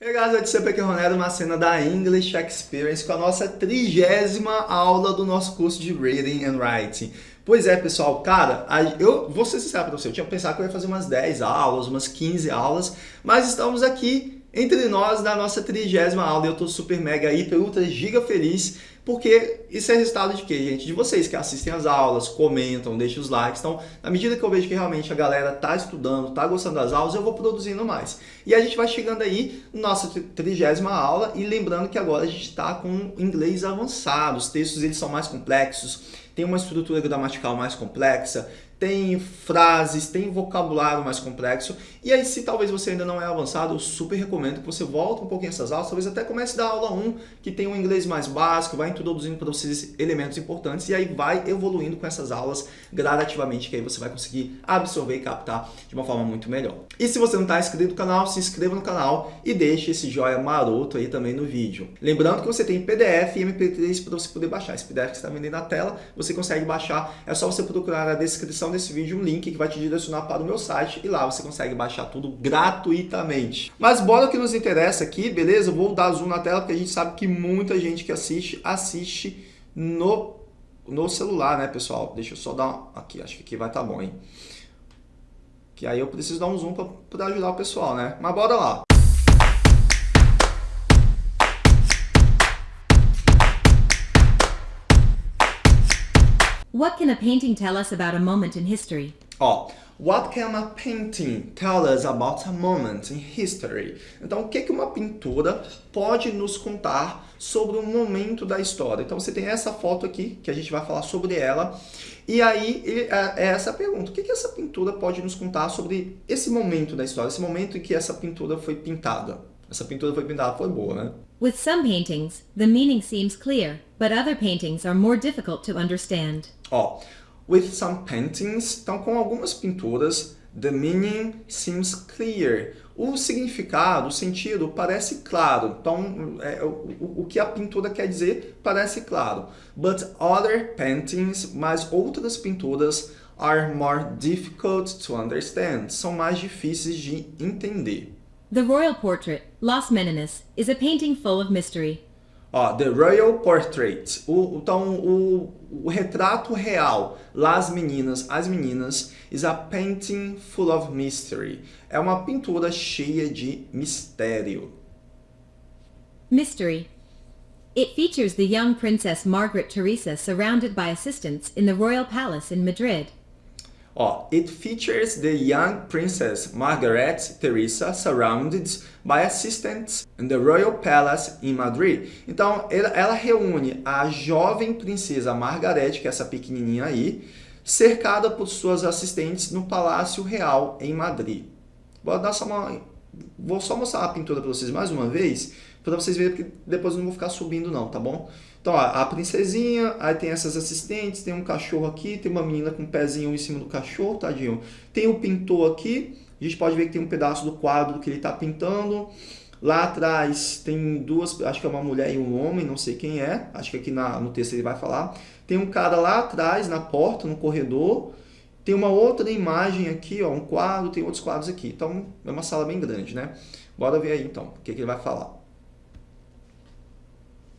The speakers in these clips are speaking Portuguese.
Hey guys, eu disse aqui Ronero, uma cena da English Experience com a nossa trigésima aula do nosso curso de Reading and Writing. Pois é, pessoal, cara, eu vou ser sincero para você, eu tinha pensado que eu ia fazer umas 10 aulas, umas 15 aulas, mas estamos aqui entre nós na nossa trigésima aula e eu estou super mega hiper ultra giga feliz porque isso é resultado de quê, gente? De vocês que assistem as aulas, comentam, deixam os likes. Então, na medida que eu vejo que realmente a galera tá estudando, tá gostando das aulas, eu vou produzindo mais. E a gente vai chegando aí na nossa trigésima aula e lembrando que agora a gente está com inglês avançado. Os textos eles são mais complexos, tem uma estrutura gramatical mais complexa, tem frases, tem vocabulário mais complexo. E aí, se talvez você ainda não é avançado, eu super recomendo que você volte um pouquinho essas aulas, talvez até comece da aula 1, que tem um inglês mais básico, vai introduzindo para vocês elementos importantes e aí vai evoluindo com essas aulas gradativamente, que aí você vai conseguir absorver e captar de uma forma muito melhor. E se você não está inscrito no canal, se inscreva no canal e deixe esse joia maroto aí também no vídeo. Lembrando que você tem PDF e MP3 para você poder baixar. Esse PDF que está vendo aí na tela, você consegue baixar, é só você procurar na descrição descrição desse vídeo um link que vai te direcionar para o meu site e lá você consegue baixar tudo gratuitamente. Mas bora o que nos interessa aqui, beleza? Vou dar zoom na tela porque a gente sabe que muita gente que assiste, assiste no, no celular, né, pessoal? Deixa eu só dar uma... aqui, acho que aqui vai estar tá bom, hein? Que aí eu preciso dar um zoom para ajudar o pessoal, né? Mas bora lá. What can a painting tell us about a moment in history? What can a painting tell us about a moment in history? Então, o que, uma pintura pode nos contar sobre um momento da história? Então, você tem essa foto aqui, que a gente vai falar sobre ela. E aí, é, é essa pergunta. O que essa pintura pode nos contar sobre esse momento da história? Esse momento em que essa pintura foi pintada? Essa pintura foi pintada, foi boa, né? With some paintings, the meaning seems clear, but other paintings are more difficult to understand. Ó, with some paintings, então com algumas pinturas, the meaning seems clear. O significado, o sentido parece claro. Então, é, o, o que a pintura quer dizer parece claro. But other paintings, mas outras pinturas, are more difficult to understand. São mais difíceis de entender. The royal portrait, Las Meninas, is a painting full of mystery. Ó, The Royal Portrait, o, então o, o retrato real, Las Meninas, as meninas, is a painting full of mystery. É uma pintura cheia de mistério. Mystery. It features the young Princess Margaret Teresa surrounded by assistants in the royal palace in Madrid. Ó, it features the young princess Margaret Teresa surrounded by assistants in the royal palace in Madrid. Então, ela, reúne a jovem princesa Margaret, que é essa pequenininha aí, cercada por suas assistentes no Palácio Real em Madrid. Vou, dar só uma, vou só mostrar a pintura para vocês mais uma vez, para vocês verem, porque depois eu não vou ficar subindo não, tá bom? Então, ó, a princesinha, aí tem essas assistentes, tem um cachorro aqui, tem uma menina com um pezinho em cima do cachorro, tadinho. Tem o pintor aqui, a gente pode ver que tem um pedaço do quadro que ele está pintando. Lá atrás tem duas, acho que é uma mulher e um homem, não sei quem é, acho que aqui na, no texto ele vai falar. Tem um cara lá atrás, na porta, no corredor. Tem uma outra imagem aqui, ó, um quadro, tem outros quadros aqui. Então, é uma sala bem grande, né? Bora ver aí, então, o que, que ele vai falar.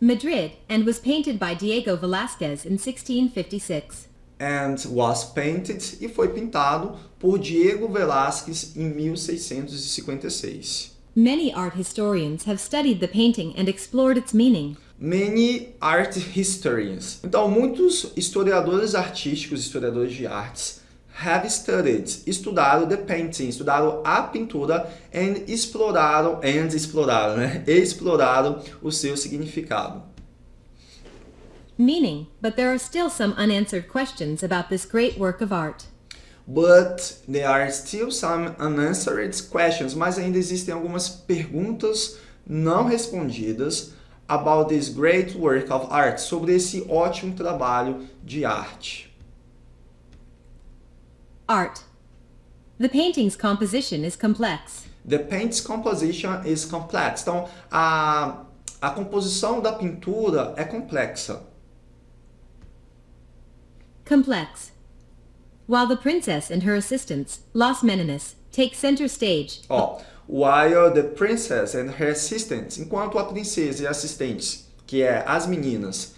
Madrid, and was painted by Diego Velázquez in 1656. And was painted e foi pintado por Diego Velázquez em 1656. Many art historians have studied the painting and explored its meaning. Many art historians. Então, muitos historiadores artísticos, historiadores de artes, have studied, estudaram the painting, estudaram a pintura and exploraram, and exploraram, né? exploraram o seu significado. Meaning, but there are still some unanswered questions about this great work of art. But there are still some unanswered questions, mas ainda existem algumas perguntas não respondidas about this great work of art, sobre esse ótimo trabalho de arte. Art. The painting's composition is complex. The paint's composition is complex. Então, a, a composição da pintura é complexa. Complex. While the princess and her assistants, Las Meninas, take center stage. Ó, while the princess and her assistants, enquanto a princesa e assistentes, que é as meninas,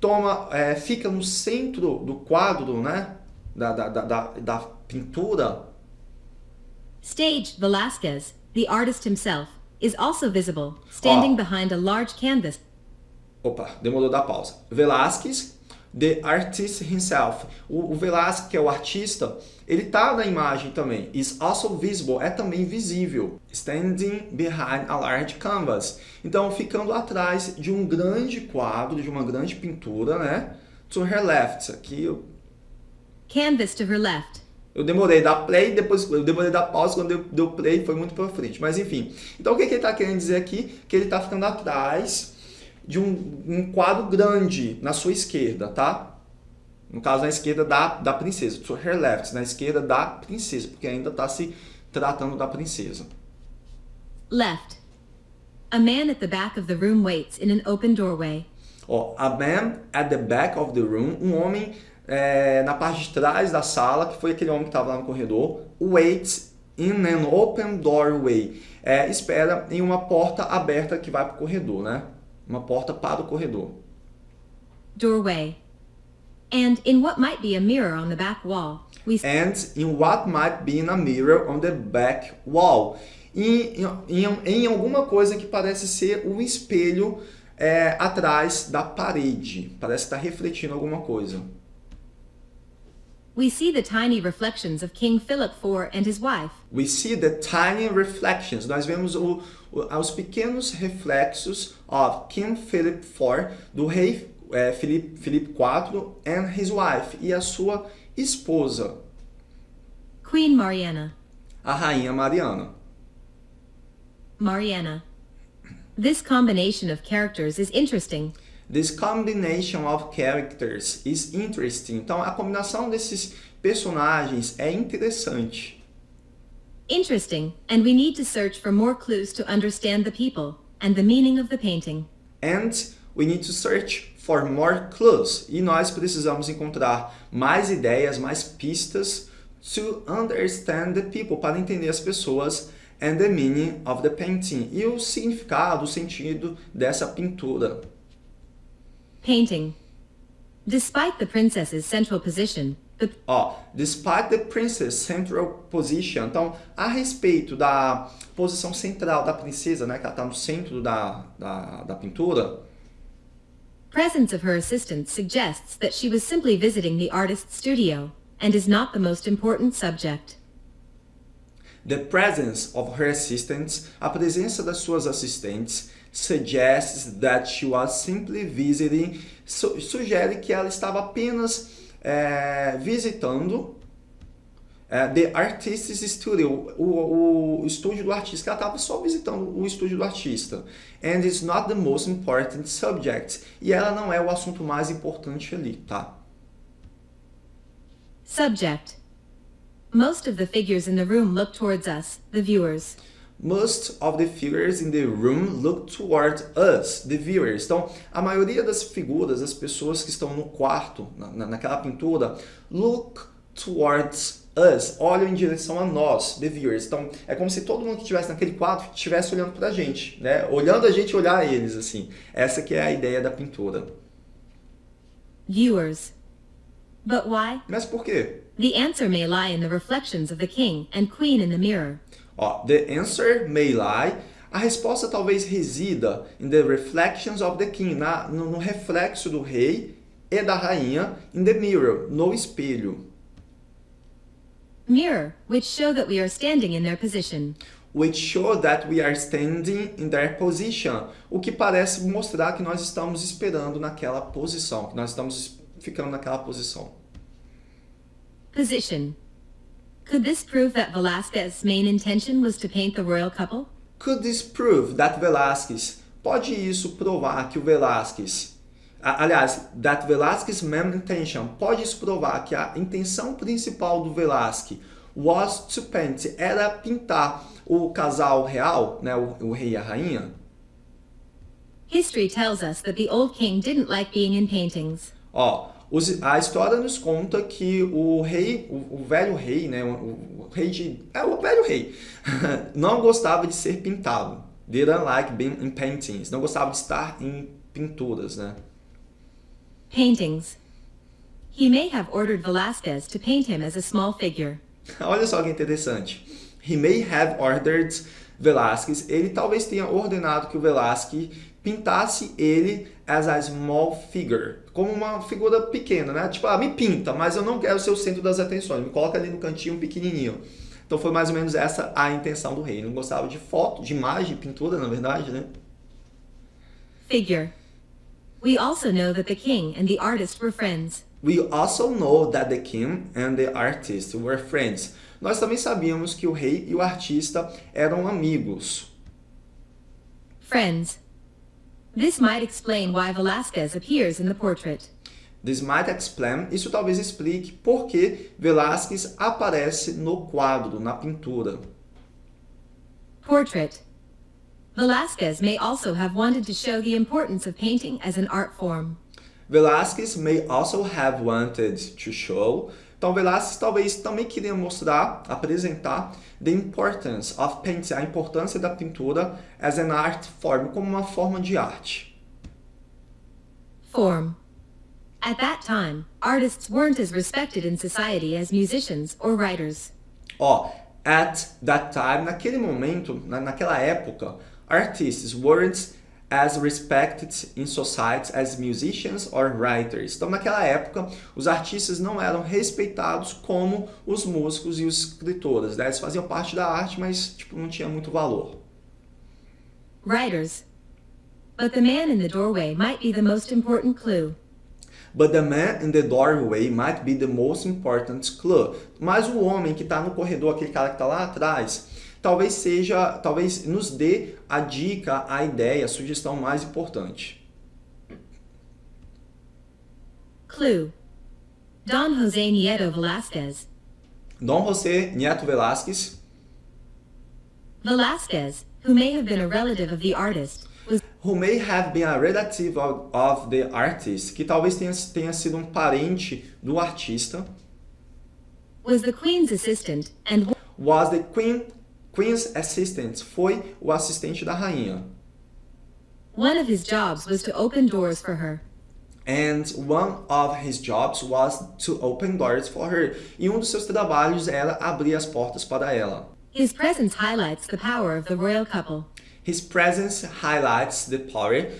toma, é, fica no centro do quadro, né, da, da, da, da pintura. Staged Velasquez, the artist himself, is also visible, standing Ó. behind a large canvas. Opa, demorou da pausa. Velázquez, the artist himself. O, o Velázquez, que é o artista, ele tá na imagem também. Is also visible, é também visível. Standing behind a large canvas. Então, ficando atrás de um grande quadro, de uma grande pintura, né? To her left. Aqui eu, Canvas to her left. eu demorei da play, depois eu demorei da pausa, quando eu deu play foi muito pra frente. Mas enfim. Então, o que, que ele tá querendo dizer aqui? Que ele tá ficando atrás de um, um quadro grande na sua esquerda, tá? No caso, na esquerda da, da princesa. To her left, na esquerda da princesa, porque ainda está se tratando da princesa. Left. A man at the back of the room waits in an open doorway. Ó, a man at the back of the room, um homem é, na parte de trás da sala, que foi aquele homem que estava lá no corredor, waits in an open doorway. É, espera em uma porta aberta que vai para o corredor, né? Uma porta para o corredor. Doorway. And in what might be a mirror on the back wall, we and in what might be in a mirror on the back wall. E em, em, em alguma coisa que parece ser um espelho é, atrás da parede. Parece estar refletindo alguma coisa. We see the tiny reflections of King Philip IV and his wife. We see the tiny reflections. Nós vemos o, o, os pequenos reflexos of King Philip IV, do rei eh, é, Filipe, Filipe IV, and his wife, e a sua esposa, Queen Mariana. a rainha Mariana. Mariana. This combination of characters is interesting. This combination of characters is interesting. Então, a combinação desses personagens é interessante. Interesting, and we need to search for more clues to understand the people and the meaning of the painting. And we need to search for more clues. E nós precisamos encontrar mais ideias, mais pistas to understand the people, para entender as pessoas and the meaning of the painting. E o significado, o sentido dessa pintura. Painting. Despite the princess's central position, the Ó, despite the princess central position, então, a respeito da posição central da princesa, né, que ela está no centro da, da, da pintura, presence of her assistant suggests that she was simply visiting the artist's studio and is not the most important subject. the presence of her assistants, a presença das suas assistentes, suggests that she was simply visiting, su- sugere que ela estava apenas é, visitando é, the artist's studio, o, o estúdio do artista, ela estava só visitando o estúdio do artista. And it's not the most important subject. E ela não é o assunto mais importante ali, tá? Subject. Most of the figures in the room look towards us, the viewers. Most of the figures in the room look toward us, the viewers. Então, a maioria das figuras, das pessoas que estão no quarto, na, na- naquela pintura, look towards us, olham em direção a nós, the viewers. Então, é como se todo mundo que estivesse naquele quadro estivesse olhando pra gente, né? Olhando a gente olhar eles, assim. Essa que é a ideia da pintura. Viewers. But why? Mas por quê? The answer may lie in the reflections of the king and queen in the mirror. Ó, the answer may lie. A resposta talvez resida in the reflections of the king, na, no, no reflexo do rei e da rainha, in the mirror, no espelho, Mirror, which show that we are standing in their position. which show that we are standing in their position, o que parece mostrar que nós estamos esperando naquela posição, que nós estamos ficando naquela posição. Position. Could this prove that Velasquez's main intention was to paint the royal couple? Could this prove that Velázquez, pode isso provar que o Velázquez, aliás, that Velázquez's main intention, pode isso provar que a intenção principal do Velázquez was to paint, era pintar o casal real, né, o, o rei e a rainha? History tells us that the old king didn't like being in paintings. Ó, a história nos conta que o rei, o, o velho rei, né, o, o, rei de, é o velho rei, não gostava de ser pintado. Didn't like being in paintings. Não gostava de estar em pinturas, né? Paintings. He may have ordered Velasquez to paint him as a small figure. Olha só que interessante. He may have ordered Velázquez. Ele talvez tenha ordenado que o Velázquez pintasse ele as a small figure, como uma figura pequena, né? Tipo, ah, me pinta, mas eu não quero ser o centro das atenções, me coloca ali no cantinho pequenininho. Então foi mais ou menos essa a intenção do rei. Ele não gostava de foto, de imagem, pintura, na verdade, né? Figure. We also know that the king and the artist were friends. We also know that the king and the artist were friends. Nós também sabíamos que o rei e o artista eram amigos. Friends. This might explain why Velasquez appears in the portrait. This might explain, isso talvez explique por que Velázquez aparece no quadro, na pintura. Portrait. Velázquez may also have wanted to show the importance of painting as an art form. Velázquez may also have wanted to show. Então, Velázquez talvez também queria mostrar, apresentar the importance of painting, a importância da pintura as an art form, como uma forma de arte. Form. At that time, artists weren't as respected in society as musicians or writers. Ó, at that time, naquele momento, na, naquela época, artists weren't as respected in society as musicians or writers. Então, naquela época, os artistas não eram respeitados como os músicos e os escritores. Né? Eles faziam parte da arte, mas tipo, não tinha muito valor. Writers. But the man in the doorway might be the most important clue. But the man in the doorway might be the most important clue. Mas o homem que está no corredor, aquele cara que está lá atrás, talvez seja, talvez nos dê a dica, a ideia, a sugestão mais importante. Clue. Don José Nieto Velázquez. Dom José Nieto Velázquez. Velázquez, who may have been a relative of the artist, was Who may have been a relative of, of the artist, que talvez tenha, tenha sido um parente do artista, was the queen's assistant and was the queen, queen's assistant, foi o assistente da rainha. one of his jobs was to open doors for her. And one of his jobs was to open doors for her. E um dos seus trabalhos era abrir as portas para ela. His presence highlights the power of the royal couple. His presence highlights the power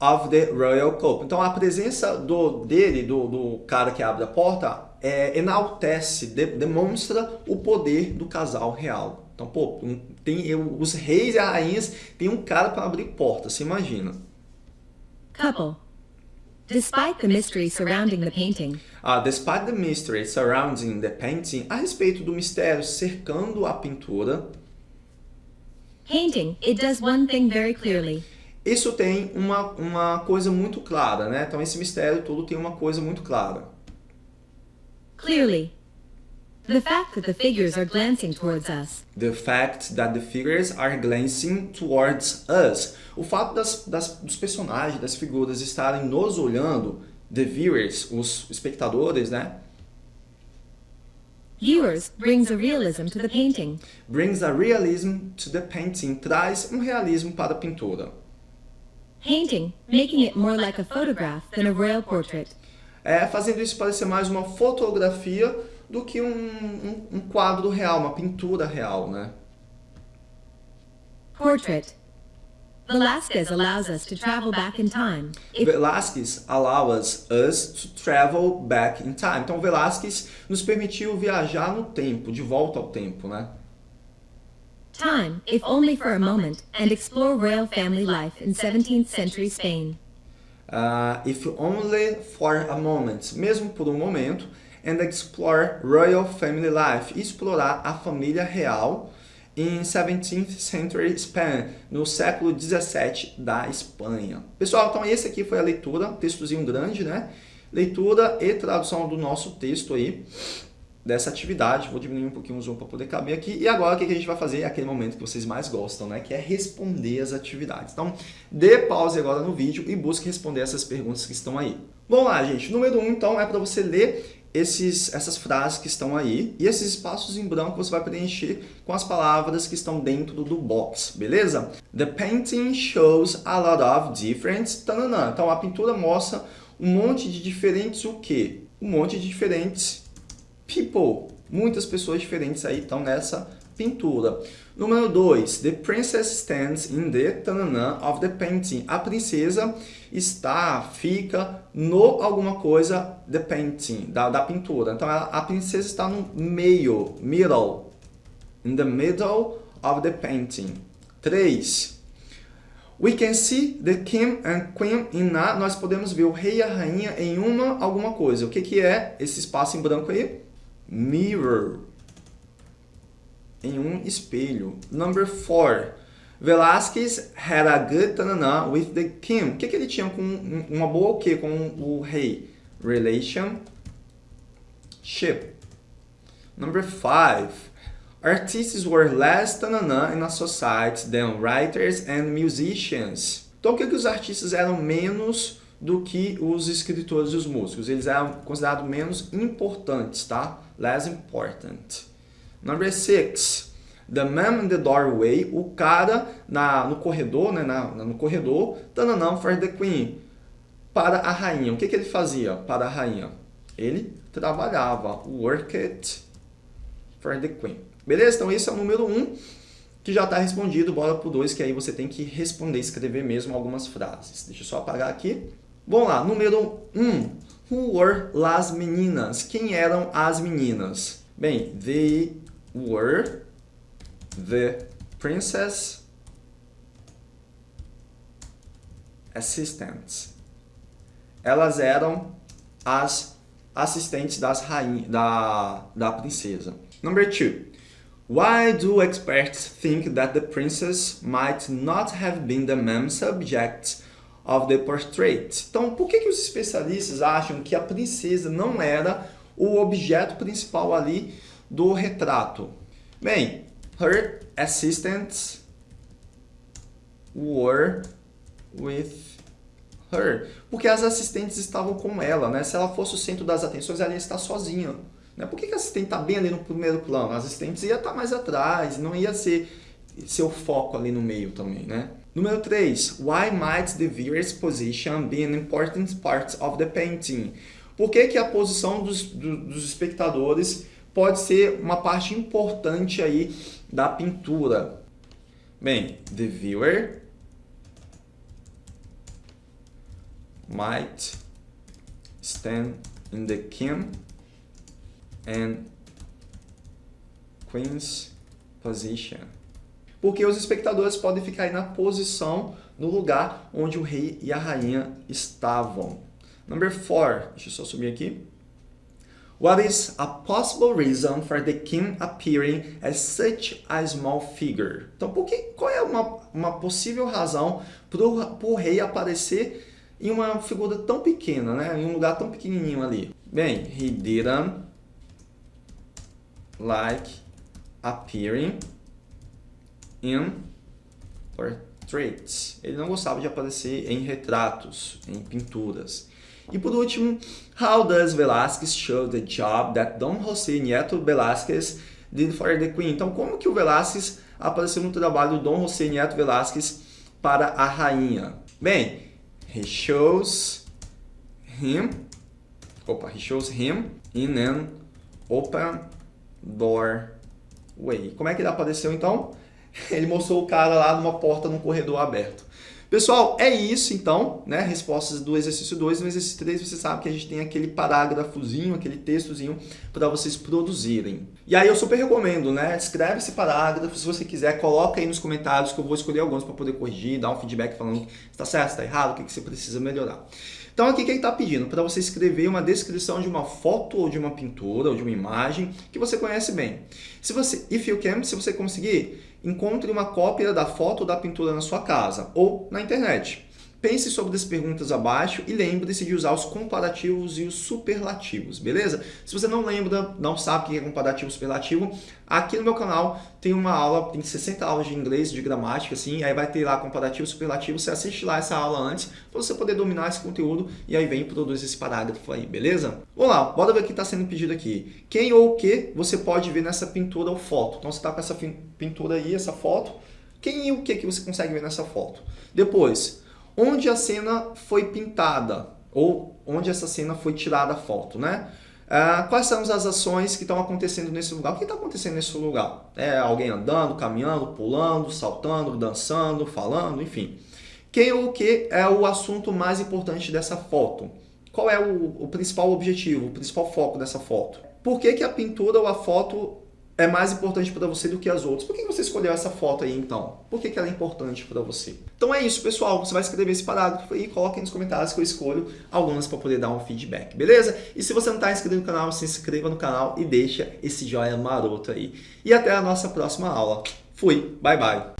of the royal couple. Então a presença do dele, do, do cara que abre a porta, é, enaltece, de, demonstra o poder do casal real. Então, pô, tem os reis e as rainhas tem um cara para abrir porta, você imagina. Couple. Despite the mystery surrounding the painting, Ah, despite the mystery surrounding the painting, a respeito do mistério cercando a pintura, painting, it does one thing very clearly. isso tem uma, uma coisa muito clara, né? Então esse mistério todo tem uma coisa muito clara. Clearly. The fact that the figures are glancing towards us. The fact that the figures are glancing towards us. O fato das, das, dos personagens, das figuras estarem nos olhando, the viewers, os espectadores, né? Viewers brings a realism to the painting. Brings a realism to the painting, traz um realismo para a pintura. Painting, making it more like a photograph than a royal portrait. É, fazendo isso parecer mais uma fotografia do que um, um, um quadro real, uma pintura real, né? Portrait. Velasquez allows us to travel back in time. If Velázquez allows us to travel back in time. Então, Velázquez nos permitiu viajar no tempo, de volta ao tempo, né? time, if only for a moment, and explore royal family life in 17th century Spain. Uh, if only for a moment, mesmo por um momento, and explore royal family life, explorar a família real em 17th century Spain, no século 17 da Espanha. Pessoal, então esse aqui foi a leitura, textozinho grande, né? Leitura e tradução do nosso texto aí. dessa atividade. Vou diminuir um pouquinho o zoom para poder caber aqui. E agora o que a gente vai fazer? Aquele momento que vocês mais gostam, né? Que é responder as atividades. Então, dê pause agora no vídeo e busque responder essas perguntas que estão aí. Vamos lá, gente. Número 1, um, então, é para você ler esses, essas frases que estão aí e esses espaços em branco você vai preencher com as palavras que estão dentro do box, beleza? The painting shows a lot of different... Tanana. Então, a pintura mostra um monte de diferentes o quê? Um monte de diferentes people. Muitas pessoas diferentes aí estão nessa pintura. Número 2. The princess stands in the tanana of the painting. A princesa está, fica no alguma coisa the painting, da, da pintura. Então a, a princesa está no meio, middle. In the middle of the painting. 3. We can see the king and queen in a... Nós podemos ver o rei e a rainha em uma alguma coisa. O que, que é esse espaço em branco aí? Mirror em um espelho. Number four. Velasquez had a good tanana with the king. O que, que ele tinha com uma boa o quê? Com o rei? Relationship. Number five. Artists were less tanana in a society than writers and musicians. Então, o que, que os artistas eram menos do que os escritores e os músicos? Eles eram considerados menos importantes, tá? Less important. Number six, the man in the doorway, o cara na, no corredor, né, na, no corredor, tananã for the queen, para a rainha. O que, que ele fazia para a rainha? Ele trabalhava, worked for the queen. Beleza? Então esse é o número um, que já está respondido. Bora pro dois, que aí você tem que responder, escrever mesmo algumas frases. Deixa eu só apagar aqui. Vamos lá, número um. Who were las meninas? Quem eram as meninas? Bem, they were the princess assistants. Elas eram as assistentes das rainha, da, da princesa. Number two. Why do experts think that the princess might not have been the main subject of the portrait? Então, por que, que os especialistas acham que a princesa não era o objeto principal ali do retrato? Bem, her assistants were with her. Porque as assistentes estavam com ela, né? Se ela fosse o centro das atenções, ela ia estar sozinha. Né? Por que, que a assistente está bem ali no primeiro plano? As assistentes ia estar mais atrás, não ia ser seu foco ali no meio também, né? Número 3. Why might the viewer's position be an important part of the painting? Por que, que a posição dos, do, dos espectadores pode ser uma parte importante aí da pintura. Bem, the viewer might stand in the king and queen's position. Porque os espectadores podem ficar aí na posição, no lugar onde o rei e a rainha estavam. Number 4, deixa eu só subir aqui. What is a possible reason for the king appearing as such a small figure? Então, por que, qual é uma, uma possível razão para o rei aparecer em uma figura tão pequena, né? em um lugar tão pequenininho ali? Bem, he didn't like appearing in portraits. Ele não gostava de aparecer em retratos, em pinturas. E por último, how does Velázquez show the job that Dom José Nieto Velázquez did for the Queen? Então, como que o Velázquez apareceu no trabalho do Dom José Nieto Velázquez para a rainha? Bem, he shows him, opa, he shows him in an open doorway. Como é que ele apareceu então? Ele mostrou o cara lá numa porta num corredor aberto. Pessoal, é isso então, né? Respostas do exercício 2. No exercício 3 você sabe que a gente tem aquele parágrafozinho, aquele textozinho para vocês produzirem. E aí eu super recomendo, né? Escreve esse parágrafo, se você quiser, coloca aí nos comentários que eu vou escolher alguns para poder corrigir, dar um feedback falando se está certo, está errado, o que, que você precisa melhorar. Então aqui quem está pedindo para você escrever uma descrição de uma foto ou de uma pintura ou de uma imagem que você conhece bem. Se você, if you can, se você conseguir, encontre uma cópia da foto ou da pintura na sua casa ou na internet. Pense sobre as perguntas abaixo e lembre-se de usar os comparativos e os superlativos, beleza? Se você não lembra, não sabe o que é comparativo e superlativo, aqui no meu canal tem uma aula, tem 60 aulas de inglês, de gramática, assim, aí vai ter lá comparativo e superlativo, você assiste lá essa aula antes, para você poder dominar esse conteúdo e aí vem e produz esse parágrafo aí, beleza? Vamos lá, bora ver o que está sendo pedido aqui. Quem ou o que você pode ver nessa pintura ou foto? Então você está com essa pintura aí, essa foto, quem e o que, que você consegue ver nessa foto? Depois, onde a cena foi pintada ou onde essa cena foi tirada a foto, né? Ah, quais são as ações que estão acontecendo nesse lugar? O que está acontecendo nesse lugar? É alguém andando, caminhando, pulando, saltando, dançando, falando, enfim. Quem ou o que é o assunto mais importante dessa foto? Qual é o, o principal objetivo, o principal foco dessa foto? Por que, que a pintura ou a foto é mais importante para você do que as outras. Por que você escolheu essa foto aí, então? Por que, que ela é importante para você? Então é isso, pessoal. Você vai escrever esse parágrafo e coloque nos comentários que eu escolho algumas para poder dar um feedback, beleza? E se você não está inscrito no canal, se inscreva no canal e deixa esse joinha maroto aí. E até a nossa próxima aula. Fui, bye bye!